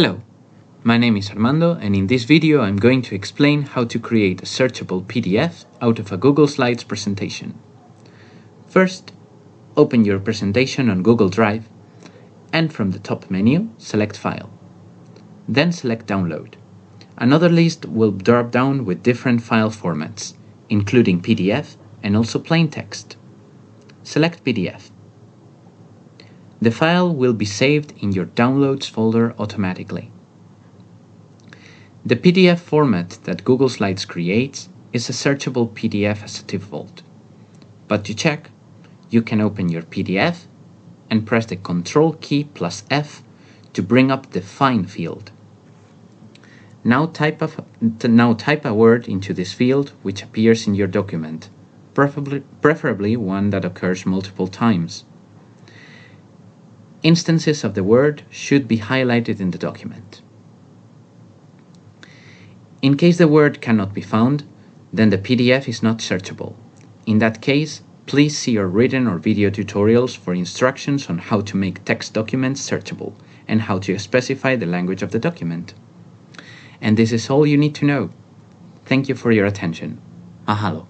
Hello, my name is Armando and in this video I'm going to explain how to create a searchable PDF out of a Google Slides presentation. First, open your presentation on Google Drive and from the top menu, select File. Then select Download. Another list will drop down with different file formats, including PDF and also plain text. Select PDF. The file will be saved in your Downloads folder automatically. The PDF format that Google Slides creates is a searchable PDF as a default. But to check, you can open your PDF and press the Ctrl key plus F to bring up the Find field. Now type, a, now type a word into this field which appears in your document, preferably, preferably one that occurs multiple times. Instances of the word should be highlighted in the document. In case the word cannot be found, then the PDF is not searchable. In that case, please see our written or video tutorials for instructions on how to make text documents searchable and how to specify the language of the document. And this is all you need to know. Thank you for your attention. Mahalo.